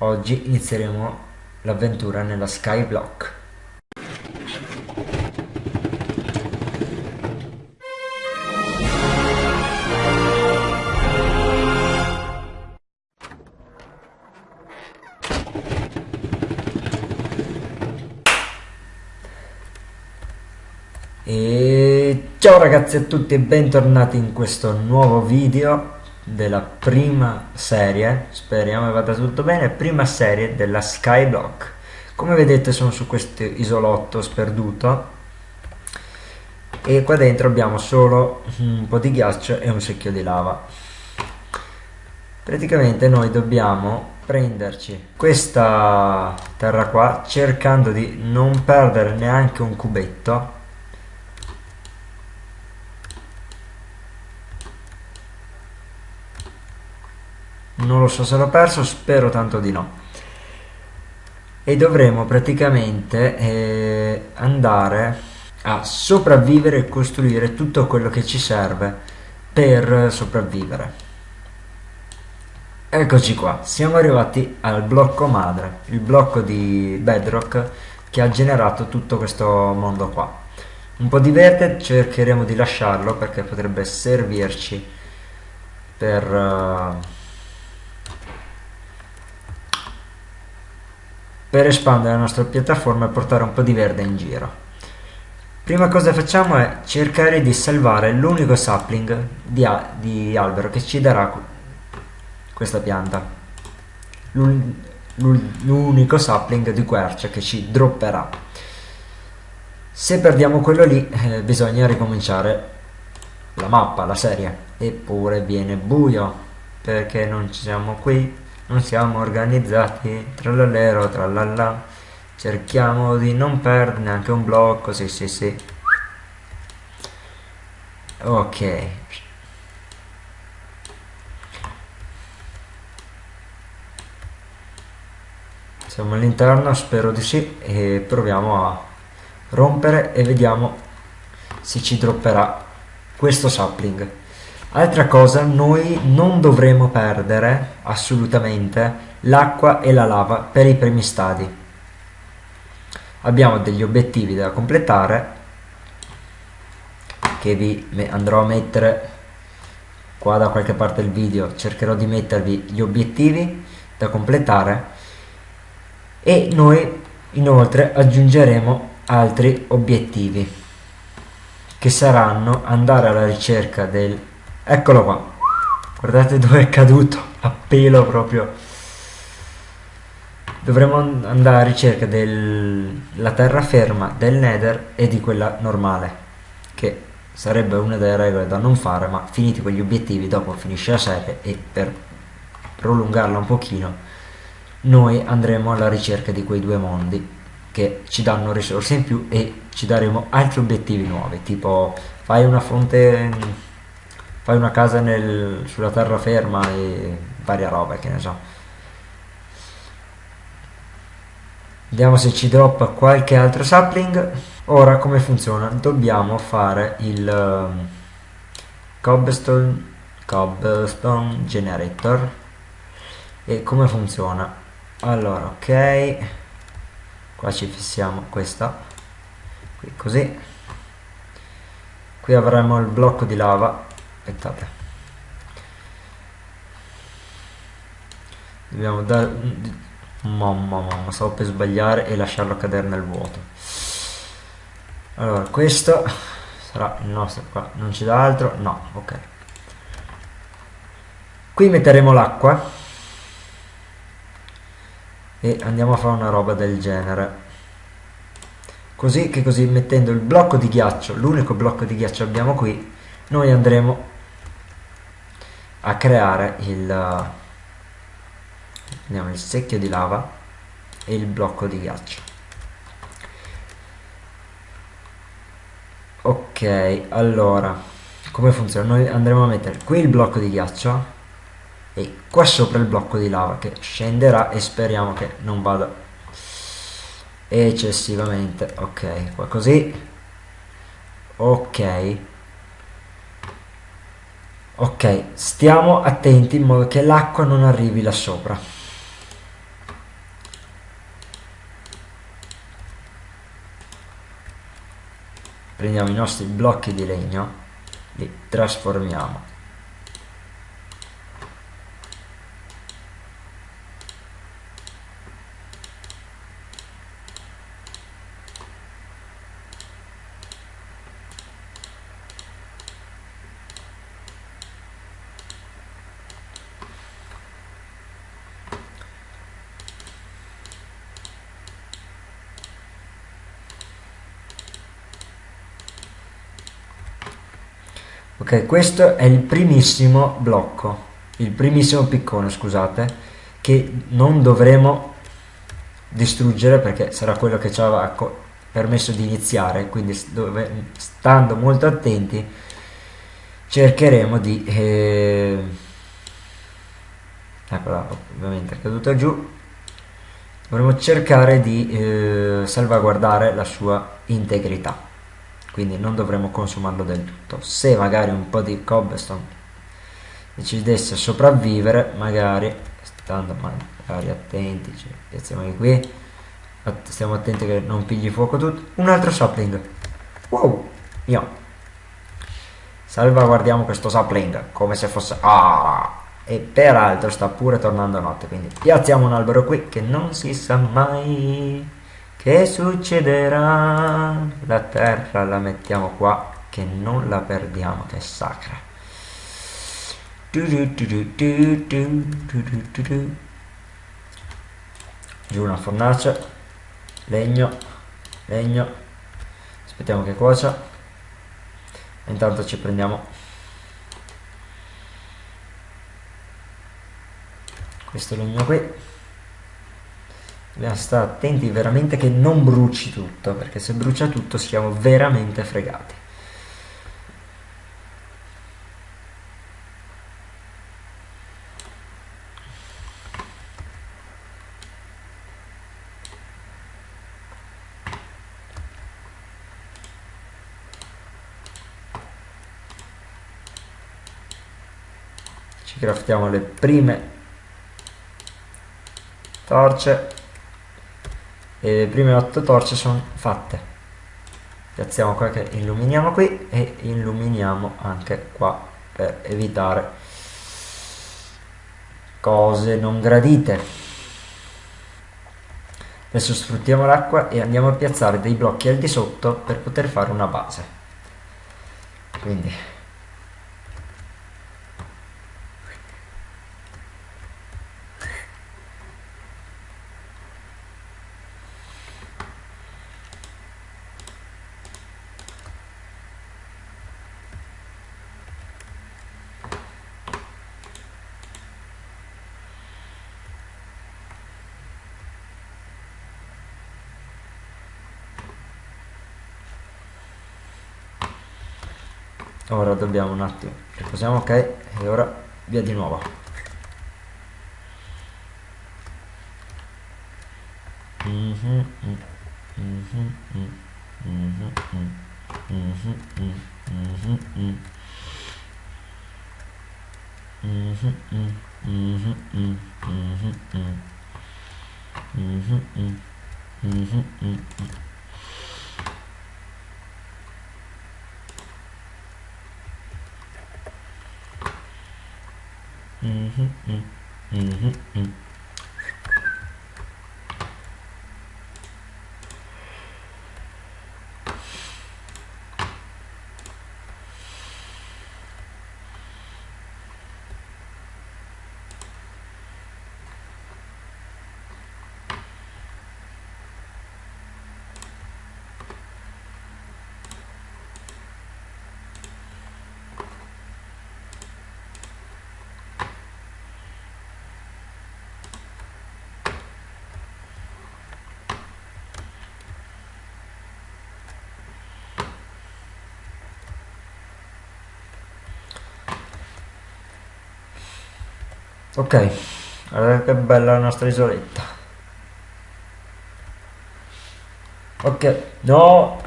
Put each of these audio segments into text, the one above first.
Oggi inizieremo l'avventura nella Skyblock. E ciao ragazzi a tutti e bentornati in questo nuovo video della prima serie, speriamo vada tutto bene, prima serie della Skyblock. Come vedete sono su questo isolotto sperduto e qua dentro abbiamo solo un po' di ghiaccio e un secchio di lava. Praticamente noi dobbiamo prenderci questa terra qua cercando di non perdere neanche un cubetto non lo so se l'ho perso, spero tanto di no. E dovremo praticamente eh, andare a sopravvivere e costruire tutto quello che ci serve per sopravvivere. Eccoci qua, siamo arrivati al blocco madre, il blocco di Bedrock che ha generato tutto questo mondo qua. Un po' di verde cercheremo di lasciarlo perché potrebbe servirci per... Uh, per espandere la nostra piattaforma e portare un po' di verde in giro. Prima cosa facciamo è cercare di salvare l'unico sapling di, di, albero che ci darà questa pianta. L'unico sapling di quercia che ci dropperà. Se perdiamo quello lì eh, bisogna ricominciare la mappa, la serie. Eppure viene buio perché non ci siamo qui non siamo organizzati, trallallero, trallalla, cerchiamo di non perdere neanche un blocco, sì sì sì. Ok. Siamo all'interno, spero di sì, e proviamo a rompere e vediamo se ci dropperà questo sapling. Altra cosa, noi non dovremo perdere assolutamente l'acqua e la lava per i primi stadi. Abbiamo degli obiettivi da completare che vi andrò a mettere qua da qualche parte del video, cercherò di mettervi gli obiettivi da completare e noi inoltre aggiungeremo altri obiettivi che saranno andare alla ricerca del Eccolo qua. Guardate dove è caduto. A pelo proprio. Dovremmo andare a ricerca della terraferma del nether e di quella normale. Che sarebbe una delle regole da non fare, ma finiti quegli obiettivi dopo finisce la serie e per prolungarla un pochino noi andremo alla ricerca di quei due mondi che ci danno risorse in più e ci daremo altri obiettivi nuovi tipo fai una fonte fai una casa nel, sulla terraferma e varia roba che ne so. Vediamo se ci droppa qualche altro sapling. Ora come funziona? Dobbiamo fare il um, cobblestone cobblestone generator. E come funziona? Allora ok. Qua ci fissiamo questa. Qui così. Qui avremo il blocco di lava aspettate. Dobbiamo dare mamma mamma stavo per sbagliare e lasciarlo cadere nel vuoto. Allora questo sarà il nostro qua. Non dà altro? No ok. Qui metteremo l'acqua e andiamo a fare una roba del genere. Così che così mettendo il blocco di ghiaccio l'unico blocco di ghiaccio abbiamo qui noi andremo a creare il, il secchio di lava e il blocco di ghiaccio. Ok allora come funziona? Noi andremo a mettere qui il blocco di ghiaccio e qua sopra il blocco di lava che scenderà e speriamo che non vada eccessivamente. Ok qua così. Ok ok stiamo attenti in modo che l'acqua non arrivi là sopra. Prendiamo i nostri blocchi di legno li trasformiamo. Ok questo è il primissimo blocco il primissimo piccone scusate che non dovremo distruggere perché sarà quello che ci aveva permesso di iniziare quindi dove, stando molto attenti cercheremo di eh, eccola ovviamente è caduta giù. Dovremo cercare di eh, salvaguardare la sua integrità quindi non dovremo consumarlo del tutto. Se magari un po' di cobblestone decidesse sopravvivere magari stando magari attenti cioè, piazziamo qui stiamo attenti che non pigli fuoco tutto. Un altro sapling. Wow io. Salvaguardiamo questo sapling come se fosse ah! E peraltro sta pure tornando notte quindi piazziamo un albero qui che non si sa mai che succederà? La terra la mettiamo qua, che non la perdiamo, che è sacra. Giù una fornace, legno, legno, aspettiamo che cuocia. Intanto ci prendiamo questo legno qui dobbiamo stare attenti veramente che non bruci tutto perché se brucia tutto siamo veramente fregati. Ci craftiamo le prime torce e le prime 8 torce sono fatte. Piazziamo qua che illuminiamo qui e illuminiamo anche qua per evitare cose non gradite. Adesso sfruttiamo l'acqua e andiamo a piazzare dei blocchi al di sotto per poter fare una base. Quindi ora dobbiamo un attimo riposiamo ok e ora via di nuovo 嗯哼嗯嗯哼嗯。Ok guardate che bella la nostra isoletta ok no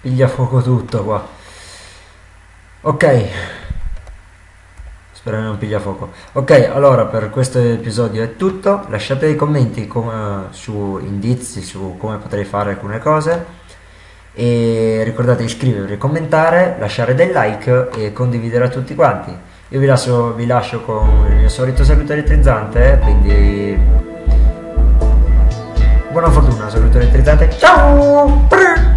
piglia fuoco tutto qua ok Spero non piglia fuoco. Ok, allora per questo episodio è tutto. Lasciate dei commenti come, su indizi su come potrei fare alcune cose. E ricordate di iscrivervi, commentare, lasciare dei like e condividere a tutti quanti. Io vi lascio, vi lascio con il mio solito saluto elettrizzante, quindi buona fortuna, saluto elettrizzante. Ciao!